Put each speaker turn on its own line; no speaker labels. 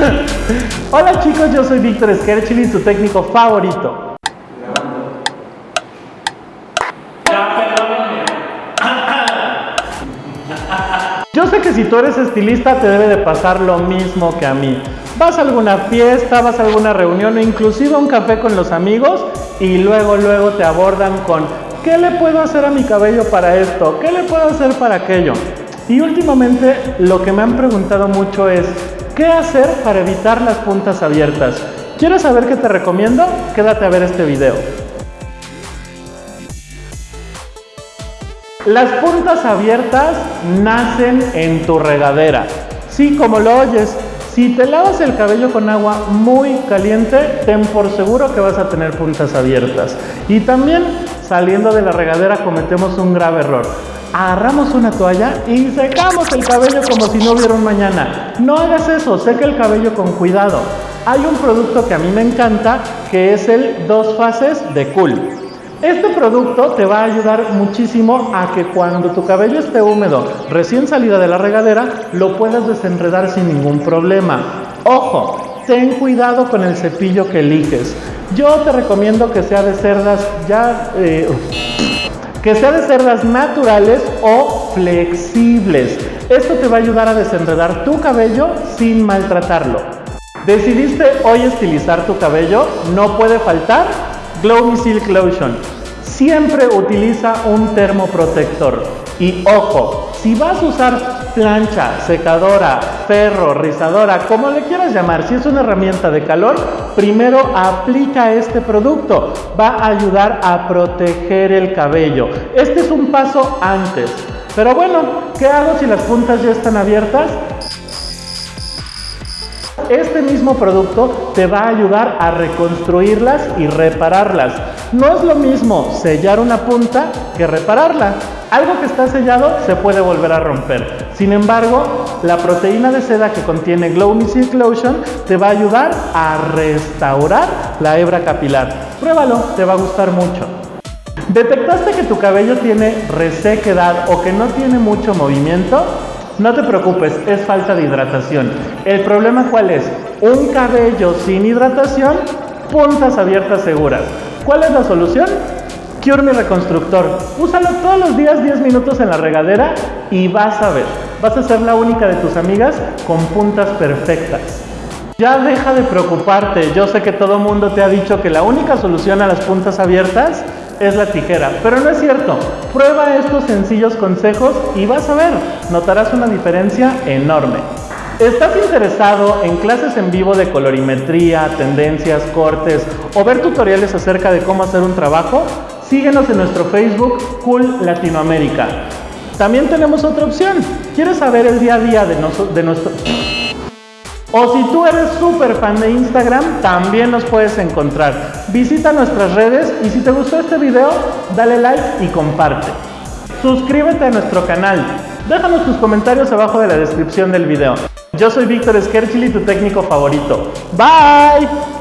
Hola chicos, yo soy Víctor Skerchili, tu técnico favorito. Yo sé que si tú eres estilista te debe de pasar lo mismo que a mí. Vas a alguna fiesta, vas a alguna reunión o inclusive a un café con los amigos y luego luego te abordan con ¿qué le puedo hacer a mi cabello para esto? ¿Qué le puedo hacer para aquello? Y últimamente lo que me han preguntado mucho es ¿qué hacer para evitar las puntas abiertas? ¿Quieres saber qué te recomiendo? Quédate a ver este video. Las puntas abiertas nacen en tu regadera. Sí, como lo oyes, si te lavas el cabello con agua muy caliente, ten por seguro que vas a tener puntas abiertas. Y también saliendo de la regadera cometemos un grave error. Agarramos una toalla y secamos el cabello como si no hubiera un mañana. No hagas eso, seca el cabello con cuidado. Hay un producto que a mí me encanta que es el dos fases de Cool. Este producto te va a ayudar muchísimo a que cuando tu cabello esté húmedo, recién salida de la regadera, lo puedas desenredar sin ningún problema. Ojo, ten cuidado con el cepillo que eliges. Yo te recomiendo que sea de cerdas ya... Eh, que sea de cerdas naturales o flexibles. Esto te va a ayudar a desenredar tu cabello sin maltratarlo. ¿Decidiste hoy estilizar tu cabello? No puede faltar Glow Silk Lotion. Siempre utiliza un termoprotector. Y ojo, si vas a usar plancha, secadora, ferro, rizadora, como le quieras llamar, si es una herramienta de calor, primero aplica este producto. Va a ayudar a proteger el cabello. Este es un paso antes. Pero bueno, ¿qué hago si las puntas ya están abiertas? Este mismo producto te va a ayudar a reconstruirlas y repararlas. No es lo mismo sellar una punta que repararla. Algo que está sellado se puede volver a romper. Sin embargo, la proteína de seda que contiene Glow Me Silk Lotion te va a ayudar a restaurar la hebra capilar. Pruébalo, te va a gustar mucho. ¿Detectaste que tu cabello tiene resequedad o que no tiene mucho movimiento? No te preocupes, es falta de hidratación. ¿El problema cuál es? Un cabello sin hidratación, puntas abiertas seguras. ¿Cuál es la solución? Cure Mi Reconstructor. Úsalo todos los días 10 minutos en la regadera y vas a ver. Vas a ser la única de tus amigas con puntas perfectas. Ya deja de preocuparte. Yo sé que todo mundo te ha dicho que la única solución a las puntas abiertas es la tijera, pero no es cierto. Prueba estos sencillos consejos y vas a ver, notarás una diferencia enorme. ¿Estás interesado en clases en vivo de colorimetría, tendencias, cortes o ver tutoriales acerca de cómo hacer un trabajo? Síguenos en nuestro Facebook Cool Latinoamérica. También tenemos otra opción. ¿Quieres saber el día a día de, de nuestro... O si tú eres súper fan de Instagram, también nos puedes encontrar. Visita nuestras redes y si te gustó este video, dale like y comparte. Suscríbete a nuestro canal. Déjanos tus comentarios abajo de la descripción del video. Yo soy Víctor Skerchili, tu técnico favorito. Bye.